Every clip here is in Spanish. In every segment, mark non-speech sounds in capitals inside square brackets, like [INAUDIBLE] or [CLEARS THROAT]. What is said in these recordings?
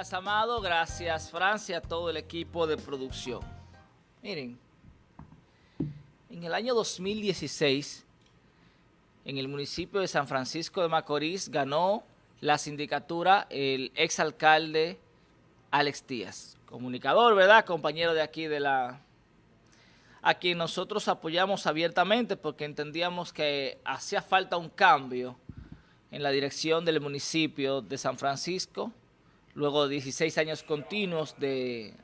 Gracias, Amado. Gracias, Francia, a todo el equipo de producción. Miren, en el año 2016, en el municipio de San Francisco de Macorís, ganó la sindicatura el exalcalde Alex Díaz, comunicador, ¿verdad? Compañero de aquí de la... a quien nosotros apoyamos abiertamente porque entendíamos que hacía falta un cambio en la dirección del municipio de San Francisco, luego de 16 años continuos de,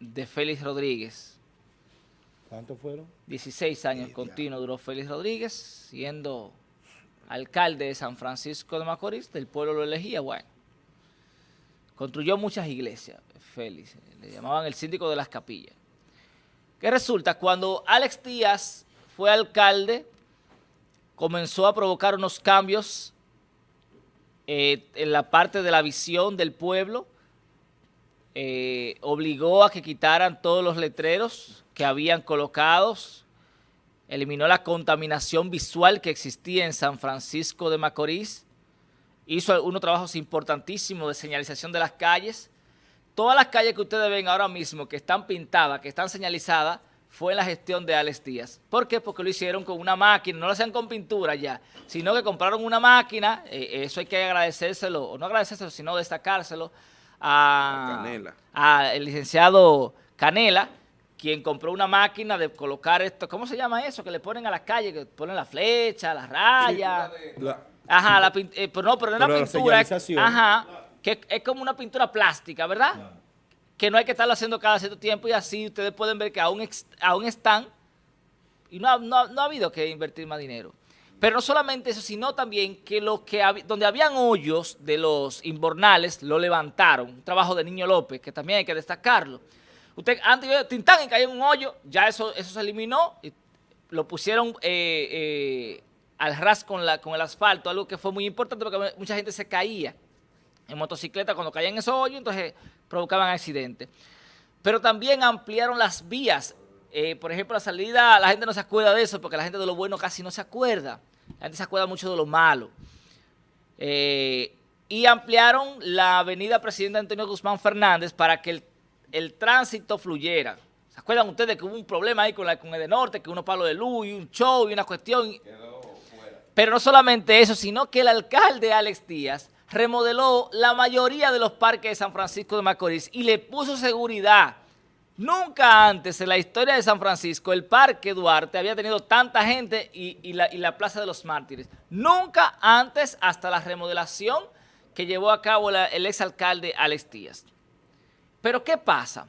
de Félix Rodríguez. ¿Cuántos fueron? 16 años continuos duró Félix Rodríguez, siendo alcalde de San Francisco de Macorís, del pueblo lo elegía, bueno. Construyó muchas iglesias, Félix, le llamaban el síndico de las capillas. ¿Qué resulta? Cuando Alex Díaz fue alcalde, comenzó a provocar unos cambios eh, en la parte de la visión del pueblo, eh, obligó a que quitaran todos los letreros que habían colocados, eliminó la contaminación visual que existía en San Francisco de Macorís, hizo unos trabajos importantísimos de señalización de las calles. Todas las calles que ustedes ven ahora mismo que están pintadas, que están señalizadas, fue en la gestión de Alex Díaz. ¿Por qué? Porque lo hicieron con una máquina, no lo hacían con pintura ya, sino que compraron una máquina, eh, eso hay que agradecérselo, o no agradecérselo, sino destacárselo a, a el licenciado Canela, quien compró una máquina de colocar esto, ¿cómo se llama eso? Que le ponen a las calles, que ponen la flecha, la raya. ajá, la, eh, pero no, pero no era pintura. ajá, que es como una pintura plástica, ¿verdad? Que no hay que estarlo haciendo cada cierto tiempo y así ustedes pueden ver que aún, aún están y no, ha habido que invertir más dinero. Pero no solamente eso, sino también que, lo que donde habían hoyos de los inbornales lo levantaron. Un trabajo de Niño López, que también hay que destacarlo. Usted antes Tintán cayó en un hoyo, ya eso, eso se eliminó y lo pusieron eh, eh, al ras con, la, con el asfalto, algo que fue muy importante porque mucha gente se caía en motocicleta cuando caían en esos hoyos, entonces provocaban accidentes. Pero también ampliaron las vías. Eh, por ejemplo, la salida, la gente no se acuerda de eso porque la gente de lo bueno casi no se acuerda. La gente se acuerda mucho de lo malo. Eh, y ampliaron la avenida Presidente Antonio Guzmán Fernández para que el, tránsito fluyera. ¿Se acuerdan ustedes que hubo un problema ahí con, la, con el de Norte, que unos palos de luz y un show y una cuestión? Pero no solamente eso, sino que el alcalde Alex Díaz remodeló la mayoría de los parques de San Francisco de Macorís y le puso seguridad. Nunca antes en la historia de San Francisco el Parque Duarte había tenido tanta gente y, la, Plaza de los Mártires. Nunca antes hasta la remodelación que llevó a cabo el exalcalde Alex Díaz. Pero ¿qué pasa?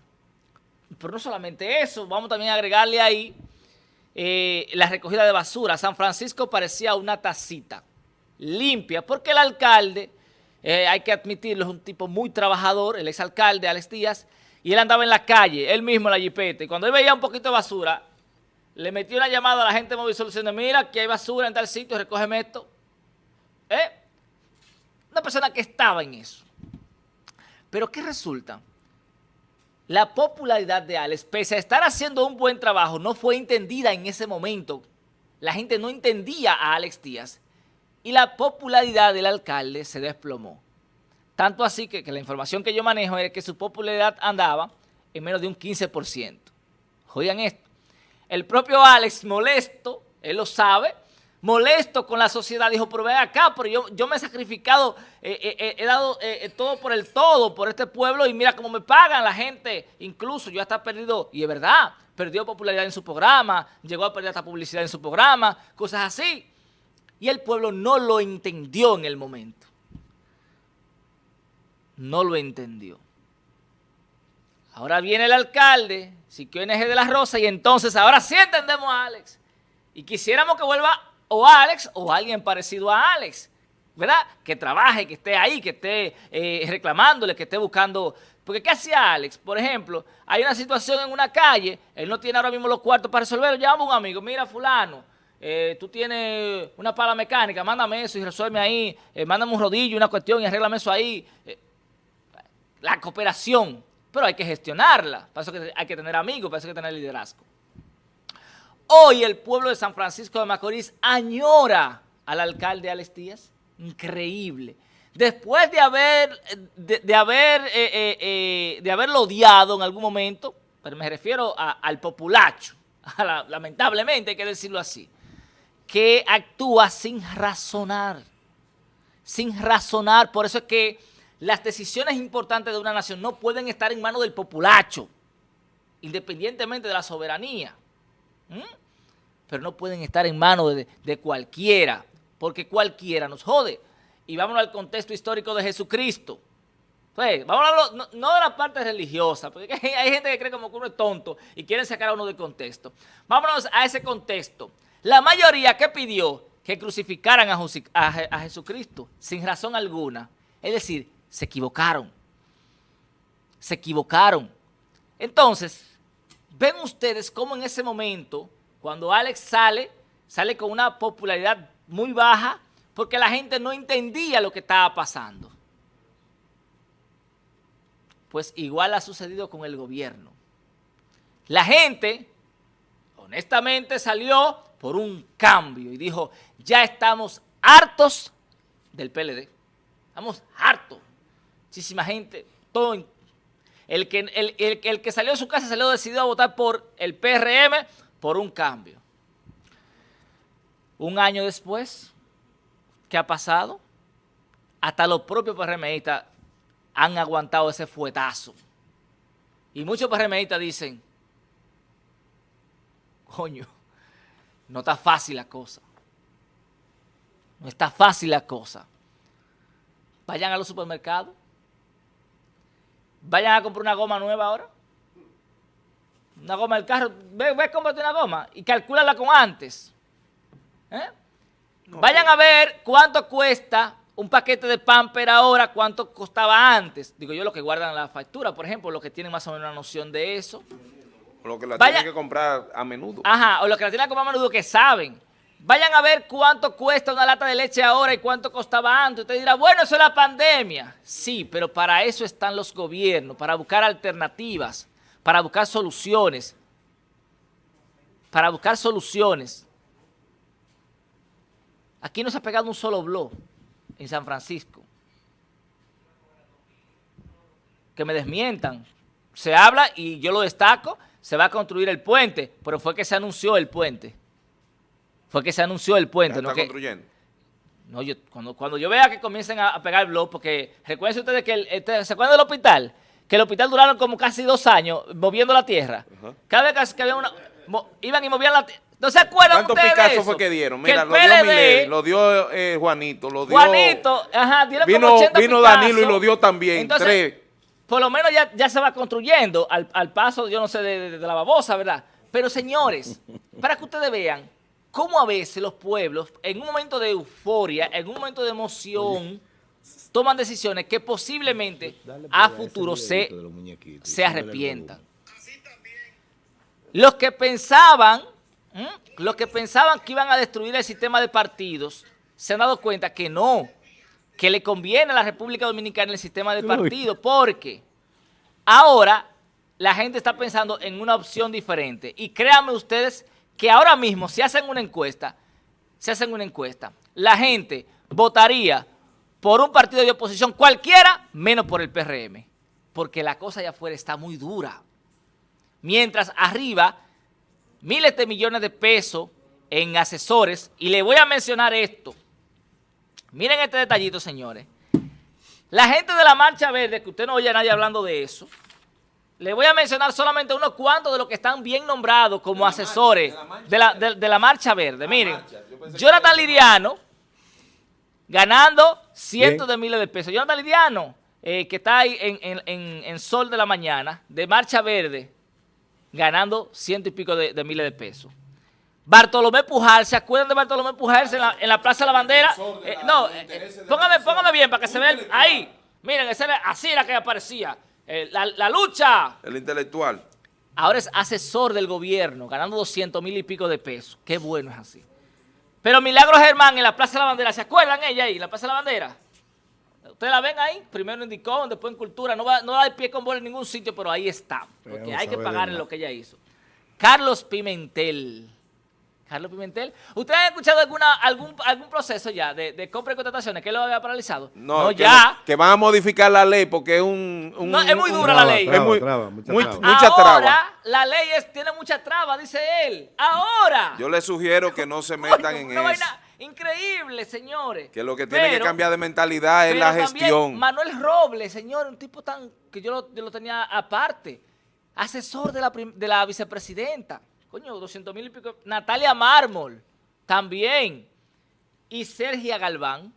Pero no solamente eso, vamos también a agregarle ahí eh, la recogida de basura. San Francisco parecía una tacita limpia porque el alcalde eh, hay que admitirlo, es un tipo muy trabajador, el exalcalde Alex Díaz, y él andaba en la calle, él mismo en la jipeta, y cuando él veía un poquito de basura, le metió una llamada a la gente de Móvil mira que hay basura en tal sitio, recógeme esto. ¿Eh? Una persona que estaba en eso. Pero ¿qué resulta? La popularidad de Alex, pese a estar haciendo un buen trabajo, no fue entendida en ese momento. La gente no entendía a Alex Díaz y la popularidad del alcalde se desplomó. Tanto así que, la información que yo manejo es que su popularidad andaba en menos de un 15%. Oigan esto. El propio Alex, molesto, él lo sabe, molesto con la sociedad, dijo, pero ven acá, pero yo, me he sacrificado, eh, eh, eh, he dado todo por el todo, por este pueblo, y mira cómo me pagan la gente, incluso yo hasta perdido, y es verdad, perdió popularidad en su programa, llegó a perder esta publicidad en su programa, cosas así y el pueblo no lo entendió en el momento. No lo entendió. Ahora viene el alcalde, Siquio NG de la Rosa, y entonces ahora sí entendemos a Alex. Y quisiéramos que vuelva o Alex o alguien parecido a Alex, ¿verdad? Que trabaje, que esté ahí, que esté eh, reclamándole, que esté buscando... Porque ¿qué hacía Alex? Por ejemplo, hay una situación en una calle, él no tiene ahora mismo los cuartos para resolverlo, llama a un amigo, mira fulano, eh, tú tienes una pala mecánica, mándame eso y resuelve ahí, eh, mándame un rodillo, una cuestión y arréglame eso ahí. Eh, la cooperación, pero hay que gestionarla, para eso hay que tener amigos, para eso hay que tener liderazgo. Hoy el pueblo de San Francisco de Macorís añora al alcalde Alex Díaz, increíble. después de haber, de, haber, de haberlo odiado en algún momento, pero me refiero al populacho, [LAUGHS] lamentablemente hay que decirlo así, que actúa sin razonar, sin razonar, por eso es que las decisiones importantes de una nación no pueden estar en manos del populacho, independientemente de la soberanía, pero no pueden estar en manos de, cualquiera, porque cualquiera nos jode y vámonos al contexto histórico de Jesucristo. Pues, vamos a no, no, de la parte religiosa, porque [LAUGHS] hay gente que cree como que uno es tonto y quieren sacar a uno del contexto. Vámonos a ese contexto. La mayoría que pidió que crucificaran a, a Jesucristo sin razón alguna, es decir, se equivocaron. Se equivocaron. Entonces, ven ustedes cómo en ese momento, cuando Alex sale, sale con una popularidad muy baja, porque la gente no entendía lo que estaba pasando. Pues igual ha sucedido con el gobierno. La gente, honestamente, salió por un cambio y dijo, ya estamos hartos del PLD. Estamos hartos. Muchísima gente, todo, el que, el, el que salió de su casa salió decidido a votar por el PRM por un cambio. Un año después, ¿Qué ha pasado? Hasta los propios PRMistas han aguantado ese fuetazo. Y muchos PRMistas dicen, coño, no está fácil la cosa. No está fácil la cosa. Vayan a los supermercados. Vayan a comprar una goma nueva ahora. Una goma del carro. Ve, ve, cómprate una goma y calcúlala con antes. ¿Eh? Vayan a ver cuánto cuesta un paquete de pamper ahora, cuánto costaba antes. Digo yo, los que guardan la factura, por ejemplo, los que tienen más o menos una noción de eso. O los que la tienen que comprar a menudo. Ajá, o los que la tienen que comprar a menudo que saben. Vayan a ver cuánto cuesta una lata de leche ahora y cuánto costaba antes. Usted dirá, bueno, eso es la pandemia. Sí, pero para eso están los gobiernos, para buscar alternativas, para buscar soluciones. Para buscar soluciones. Aquí no se ha pegado un solo blog en San Francisco. Que me desmientan. Se habla y yo lo destaco, se va a construir el puente, pero fue que se anunció el puente. Fue que se anunció el puente. ¿Está construyendo? No, yo, cuando, cuando yo vea que comiencen a, pegar blog, porque recuerden ustedes que, el, este, ¿se acuerdan del hospital? Que el hospital duraron como casi dos años moviendo la tierra. Cada vez que había una... iban y movían la tierra ¿No se acuerdan ¿Cuántos Picasso fue que dieron? Mira, lo dio Miley, lo dio eh, Juanito, lo dio... Juanito, ajá, dieron vino, como 80 Vino Danilo y lo dio también, Entonces, tres. Por lo menos ya, ya se va construyendo al, al, paso, yo no sé, de, de, la babosa, ¿verdad? Pero señores, [LAUGHS] para que ustedes vean cómo a veces los pueblos, en un momento de euforia, en un momento de emoción, toman decisiones que posiblemente a futuro se, se arrepientan. Los que pensaban. Los que pensaban que iban a destruir el sistema de partidos se han dado cuenta que no, que le conviene a la República Dominicana el sistema de partidos, porque ahora la gente está pensando en una opción diferente. Y créanme ustedes que ahora mismo, si hacen una encuesta, si hacen una encuesta, la gente votaría por un partido de oposición cualquiera, menos por el PRM, porque la cosa allá afuera está muy dura. Mientras arriba miles de millones de pesos en asesores y le voy a mencionar esto. Miren este detallito, señores. La gente de la Marcha Verde, que usted no oye a nadie hablando de eso, le voy a mencionar solamente unos cuantos de los que están bien nombrados como asesores de, la, Marcha Verde. Miren, Jonathan Liriano, ganando cientos de miles de pesos. Jonathan Liriano, eh, que está ahí en, en Sol de la Mañana, de Marcha Verde, ganando ciento y pico de, miles de pesos. Bartolomé Pujal, ¿se acuerdan de Bartolomé Pujal en la, Plaza de la Bandera? Eh, no, eh, póngame, bien para que se vea ahí. Miren, así era que aparecía. Eh, la, lucha. El intelectual. Ahora es asesor del gobierno, ganando 200 mil y pico de pesos. Qué bueno es así. Pero Milagro Germán en la Plaza de la Bandera, ¿se acuerdan ella ahí, en la Plaza de la Bandera? Ustedes la ven ahí, primero en Indicón, después en Cultura, no va, no da el pie con bola en ningún sitio, pero ahí está, porque hay que pagar lo que ella hizo. Carlos Pimentel, Carlos Pimentel. ¿Ustedes han escuchado alguna, algún, algún proceso ya de, compra y contrataciones que lo había paralizado? No, ya. que van a modificar la ley porque es un... no, es muy dura la ley. es muy, traba, mucha, Ahora, la ley tiene mucha traba, dice él. Ahora. Yo le sugiero que no se metan en eso. increíble, señores. Que lo que tiene que cambiar de mentalidad es la gestión. Manuel Robles, señor, un tipo tan que yo lo, yo lo tenía aparte, asesor de la, de la vicepresidenta. Coño, 200 mil y pico. Natalia Mármol, también. Y Sergia Galván,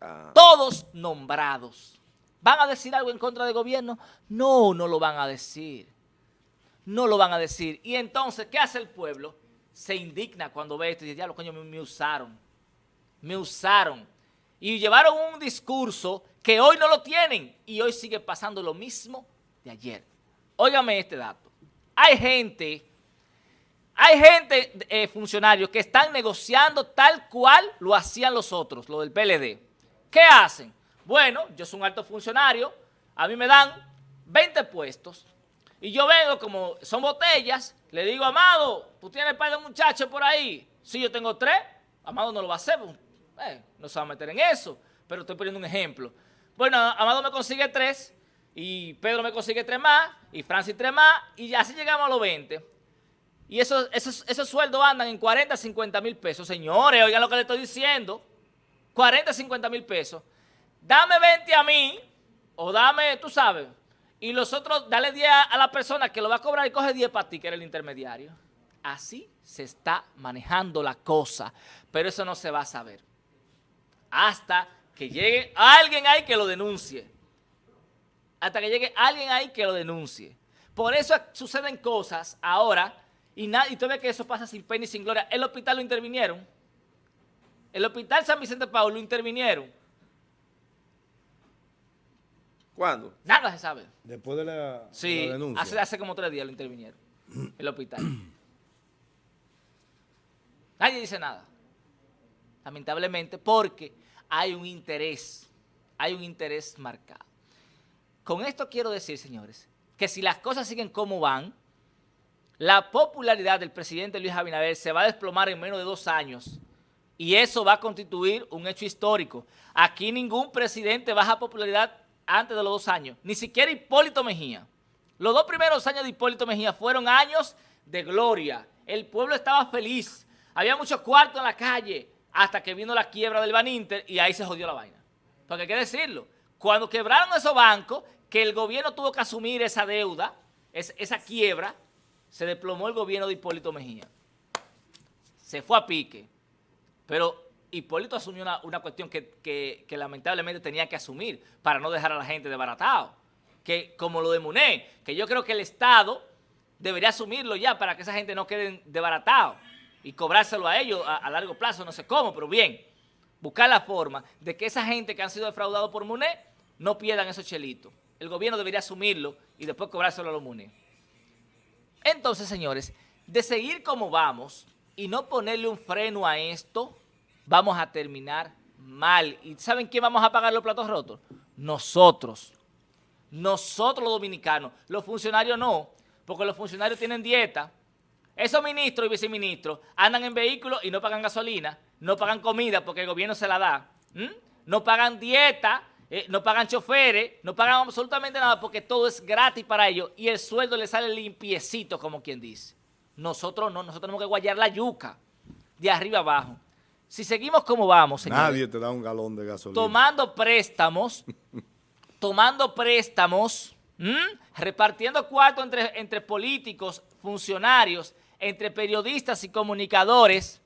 ah. todos nombrados. ¿Van a decir algo en contra del gobierno? No, no lo van a decir. No lo van a decir. Y entonces, ¿qué hace el pueblo? Se indigna cuando ve esto y dice, ya, los coños me, me usaron. Me usaron. Y llevaron un discurso que hoy no lo tienen y hoy sigue pasando lo mismo de ayer. Óigame este dato. Hay gente hay gente, eh, funcionarios, que están negociando tal cual lo hacían los otros, lo del PLD. ¿Qué hacen? Bueno, yo soy un alto funcionario, a mí me dan 20 puestos, y yo vengo como son botellas, le digo, Amado, ¿tú tienes par de muchachos por ahí? Si yo tengo tres, Amado no lo va a hacer, pues, eh, no se va a meter en eso, pero estoy poniendo un ejemplo. Bueno, Amado me consigue tres, y Pedro me consigue tres más, y Francis tres más, y así llegamos a los 20. Y esos, esos, sueldos andan en 40, 50 mil pesos. Señores, oigan lo que le estoy diciendo. 40, 50 mil pesos. Dame 20 a mí, o dame, tú sabes, y los otros, dale 10 a la persona que lo va a cobrar y coge 10 para ti, que era el intermediario. Así se está manejando la cosa, pero eso no se va a saber. Hasta que llegue alguien ahí que lo denuncie. Hasta que llegue alguien ahí que lo denuncie. Por eso suceden cosas ahora y, nada, y tú ves que eso pasa sin pena y sin gloria. El hospital lo intervinieron. El hospital San Vicente Paulo lo intervinieron. ¿Cuándo? Nada se sabe. Después de la, sí, Hace, hace como tres días lo intervinieron. el hospital. [CLEARS THROAT] Nadie dice nada. Lamentablemente, porque hay un interés. Hay un interés marcado. Con esto quiero decir, señores, que si las cosas siguen como van, la popularidad del presidente Luis Abinader se va a desplomar en menos de dos años y eso va a constituir un hecho histórico. Aquí ningún presidente baja popularidad antes de los dos años, ni siquiera Hipólito Mejía. Los dos primeros años de Hipólito Mejía fueron años de gloria. El pueblo estaba feliz, había muchos cuartos en la calle, hasta que vino la quiebra del Baninter y ahí se jodió la vaina. Porque hay que decirlo, cuando quebraron esos bancos, que el gobierno tuvo que asumir esa deuda, esa quiebra, se desplomó el gobierno de Hipólito Mejía. Se fue a pique. Pero Hipólito asumió una, cuestión que, lamentablemente tenía que asumir para no dejar a la gente desbaratado. Que como lo de Muné, que yo creo que el Estado debería asumirlo ya para que esa gente no quede desbaratado y cobrárselo a ellos a, largo plazo, no sé cómo, pero bien, buscar la forma de que esa gente que han sido defraudados por Muné no pierdan esos chelitos. El gobierno debería asumirlo y después cobrárselo a los Muné. Entonces, señores, de seguir como vamos y no ponerle un freno a esto, vamos a terminar mal. ¿Y saben quién vamos a pagar los platos rotos? Nosotros. Nosotros los dominicanos. Los funcionarios no, porque los funcionarios tienen dieta. Esos ministros y viceministros andan en vehículos y no pagan gasolina, no pagan comida porque el gobierno se la da, no pagan dieta, eh, no pagan choferes, no pagan absolutamente nada porque todo es gratis para ellos y el sueldo les sale limpiecito, como quien dice. Nosotros no, nosotros tenemos que guayar la yuca de arriba abajo. Si seguimos como vamos, señores, Nadie te da un galón de gasolina. Tomando préstamos, [LAUGHS] tomando préstamos, repartiendo cuarto entre, entre políticos, funcionarios, entre periodistas y comunicadores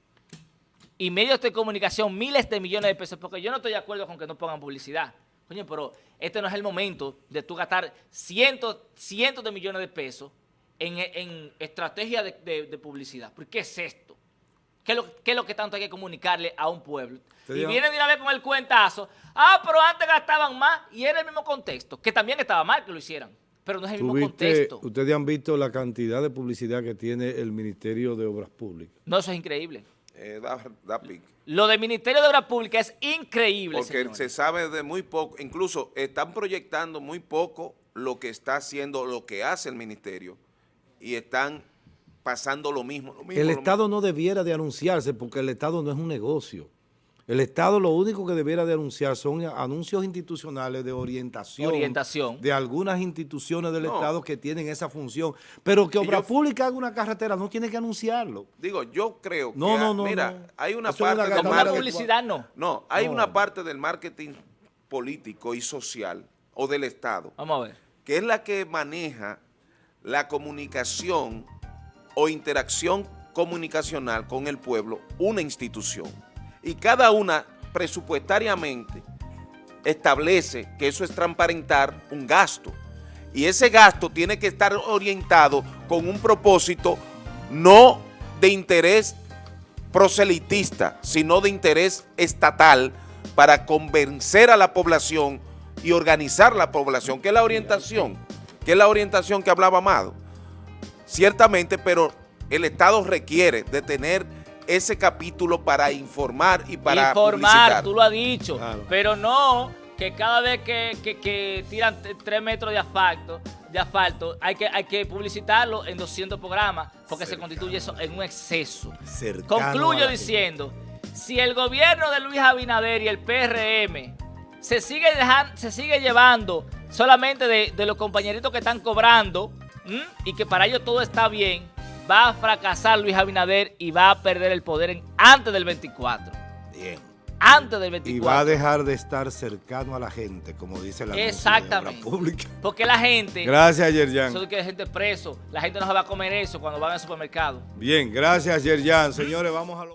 y medios de comunicación, miles de millones de pesos, porque yo no estoy de acuerdo con que no pongan publicidad. Coño, pero este no es el momento de tú gastar cientos, cientos de millones de pesos en, estrategia de, publicidad. ¿Qué es esto? ¿Qué es, lo, que tanto hay que comunicarle a un pueblo? Y vienen de una vez con el cuentazo. Ah, pero antes gastaban más y era el mismo contexto, que también estaba mal que lo hicieran, pero no es el mismo contexto. Ustedes han visto la cantidad de publicidad que tiene el Ministerio de Obras Públicas. No, eso es increíble. Eh, da, da lo del Ministerio de Obras Públicas es increíble, Porque se sabe de muy poco, incluso están proyectando muy poco lo que está haciendo, lo que hace el Ministerio, y están pasando lo mismo. Lo mismo el lo Estado mismo. no debiera de anunciarse porque el Estado no es un negocio. El Estado lo único que debiera de anunciar son anuncios institucionales de orientación, Orientación. de algunas instituciones del No. Estado que tienen esa función. Pero que Obra yo- Pública haga una carretera no tiene que anunciarlo. Digo, yo creo No, que, no, no, mira, no. hay una Eso es una parte del publicidad, no. No, hay No. una parte del marketing político y social o del Estado Vamos a ver. que es la que maneja la comunicación o interacción comunicacional con el pueblo, una institución. Y cada una presupuestariamente establece que eso es transparentar un gasto. Y ese gasto tiene que estar orientado con un propósito no de interés proselitista, sino de interés estatal para convencer a la población y organizar la población, que es la orientación, que es la orientación que hablaba Amado. Ciertamente, pero el Estado requiere de tener ese capítulo para informar y para Informar, tú lo has dicho, Claro. pero no que cada vez que, que- que tiran tres metros de asfalto, de asfalto hay, que, hay que publicitarlo en 200 programas porque se constituye eso en un exceso. Cercano Concluyo diciendo, si el gobierno de Luis Abinader y el PRM se sigue, dejan- se sigue llevando solamente de, de los compañeritos que están cobrando ¿m? y que para ellos todo está bien, va a fracasar Luis Abinader y va a perder el poder en- antes del 24. Bien. Antes del Y 24. va a dejar de estar cercano a la gente, como dice la Exactamente. Pública. Porque la gente, Gracias, Yerjan. eso de que hay gente preso, la gente no se va a comer eso cuando van al supermercado. Bien, gracias, Yerjan. Señores, vamos a lo...